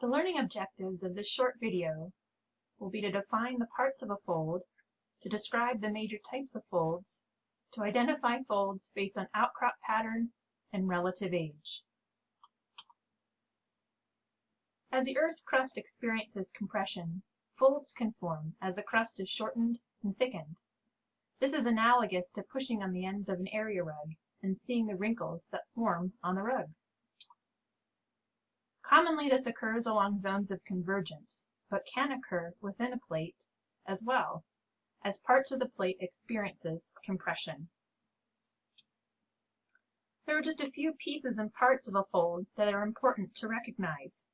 The learning objectives of this short video will be to define the parts of a fold, to describe the major types of folds, to identify folds based on outcrop pattern and relative age. As the Earth's crust experiences compression, folds can form as the crust is shortened and thickened. This is analogous to pushing on the ends of an area rug and seeing the wrinkles that form on the rug. Commonly this occurs along zones of convergence, but can occur within a plate as well, as parts of the plate experiences compression. There are just a few pieces and parts of a fold that are important to recognize.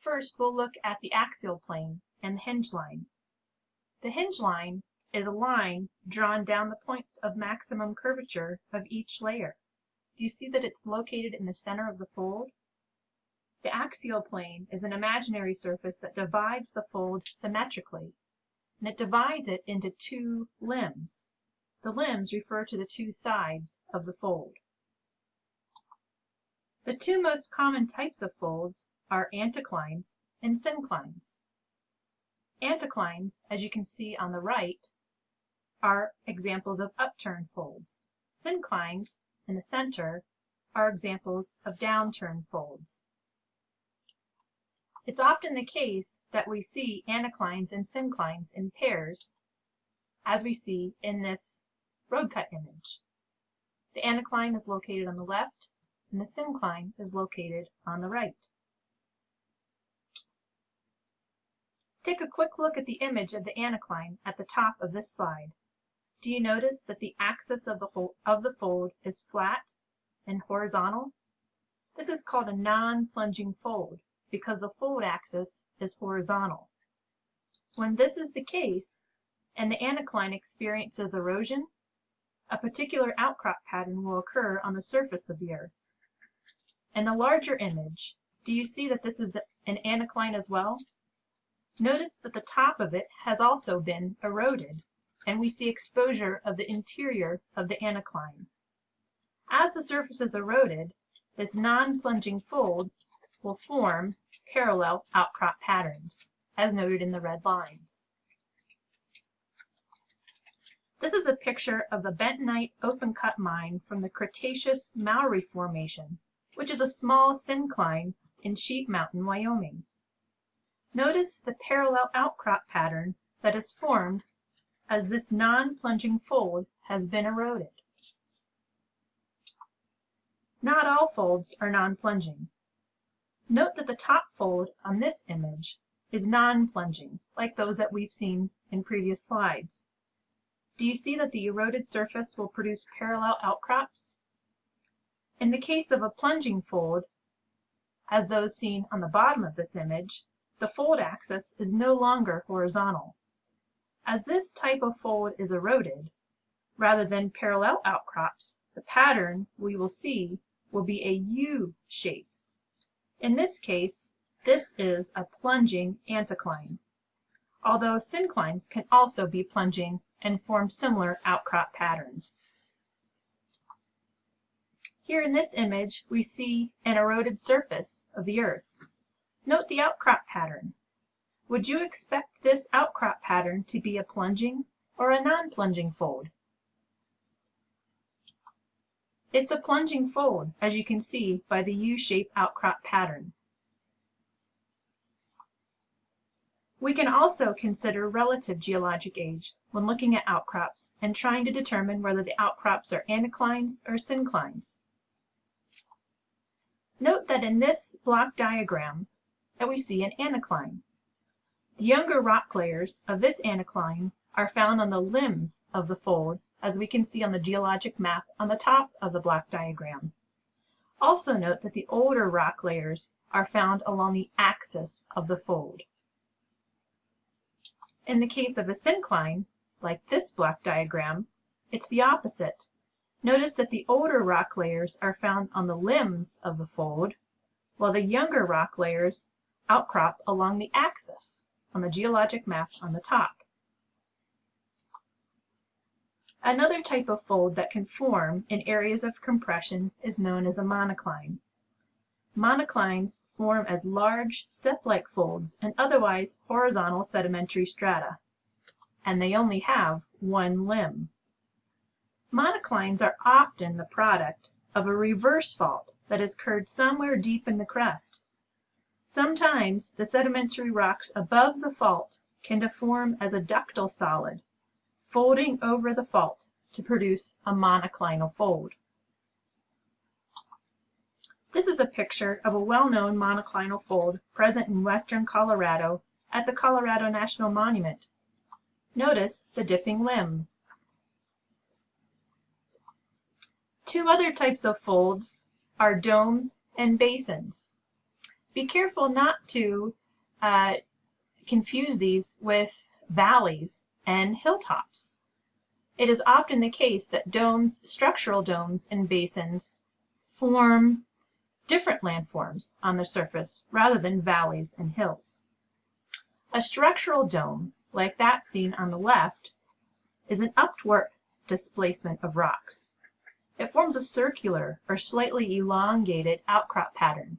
First, we'll look at the axial plane and the hinge line. The hinge line is a line drawn down the points of maximum curvature of each layer. Do you see that it's located in the center of the fold? The axial plane is an imaginary surface that divides the fold symmetrically, and it divides it into two limbs. The limbs refer to the two sides of the fold. The two most common types of folds are anticlines and synclines. Anticlines, as you can see on the right, are examples of upturned folds. Synclines, in the center, are examples of downturned folds. It's often the case that we see anticlines and synclines in pairs, as we see in this road cut image. The anticline is located on the left, and the syncline is located on the right. Take a quick look at the image of the anticline at the top of this slide. Do you notice that the axis of the, of the fold is flat and horizontal? This is called a non-plunging fold because the fold axis is horizontal. When this is the case, and the anticline experiences erosion, a particular outcrop pattern will occur on the surface of the earth. In the larger image, do you see that this is an anticline as well? Notice that the top of it has also been eroded, and we see exposure of the interior of the anticline. As the surface is eroded, this non-plunging fold will form parallel outcrop patterns, as noted in the red lines. This is a picture of the bentonite open cut mine from the Cretaceous Mowry Formation, which is a small syncline in Sheep Mountain, Wyoming. Notice the parallel outcrop pattern that is formed as this non-plunging fold has been eroded. Not all folds are non-plunging. Note that the top fold on this image is non-plunging, like those that we've seen in previous slides. Do you see that the eroded surface will produce parallel outcrops? In the case of a plunging fold, as those seen on the bottom of this image, the fold axis is no longer horizontal. As this type of fold is eroded, rather than parallel outcrops, the pattern we will see will be a U shape in this case, this is a plunging anticline, although synclines can also be plunging and form similar outcrop patterns. Here in this image, we see an eroded surface of the earth. Note the outcrop pattern. Would you expect this outcrop pattern to be a plunging or a non-plunging fold? It's a plunging fold, as you can see by the U-shape outcrop pattern. We can also consider relative geologic age when looking at outcrops and trying to determine whether the outcrops are anticlines or synclines. Note that in this block diagram that we see an anticline. The younger rock layers of this anticline are found on the limbs of the fold as we can see on the geologic map on the top of the block diagram. Also note that the older rock layers are found along the axis of the fold. In the case of a syncline, like this block diagram, it's the opposite. Notice that the older rock layers are found on the limbs of the fold, while the younger rock layers outcrop along the axis on the geologic map on the top. Another type of fold that can form in areas of compression is known as a monocline. monoclines form as large, step-like folds in otherwise horizontal sedimentary strata, and they only have one limb. Monoclines are often the product of a reverse fault that has occurred somewhere deep in the crust. Sometimes the sedimentary rocks above the fault can deform as a ductile solid, folding over the fault to produce a monoclinal fold. This is a picture of a well-known monoclinal fold present in western Colorado at the Colorado National Monument. Notice the dipping limb. Two other types of folds are domes and basins. Be careful not to uh, confuse these with valleys and hilltops. It is often the case that domes, structural domes and basins form different landforms on the surface rather than valleys and hills. A structural dome, like that seen on the left, is an upward displacement of rocks. It forms a circular or slightly elongated outcrop pattern.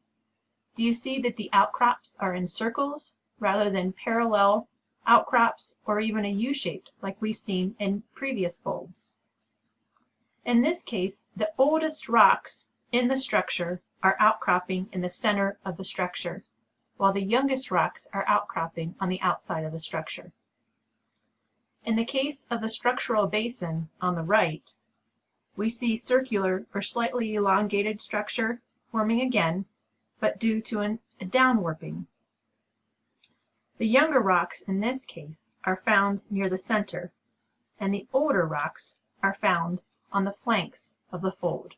Do you see that the outcrops are in circles rather than parallel outcrops or even a U-shaped like we've seen in previous folds? In this case, the oldest rocks in the structure are outcropping in the center of the structure, while the youngest rocks are outcropping on the outside of the structure. In the case of the structural basin on the right, we see circular or slightly elongated structure forming again, but due to an, a downwarping. The younger rocks in this case are found near the center, and the older rocks are found on the flanks of the fold.